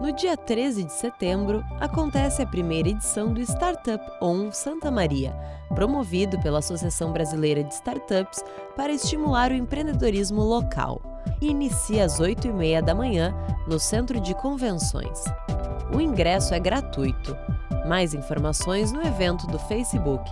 No dia 13 de setembro, acontece a primeira edição do Startup On Santa Maria, promovido pela Associação Brasileira de Startups para estimular o empreendedorismo local. inicia às 8h30 da manhã no Centro de Convenções. O ingresso é gratuito. Mais informações no evento do Facebook.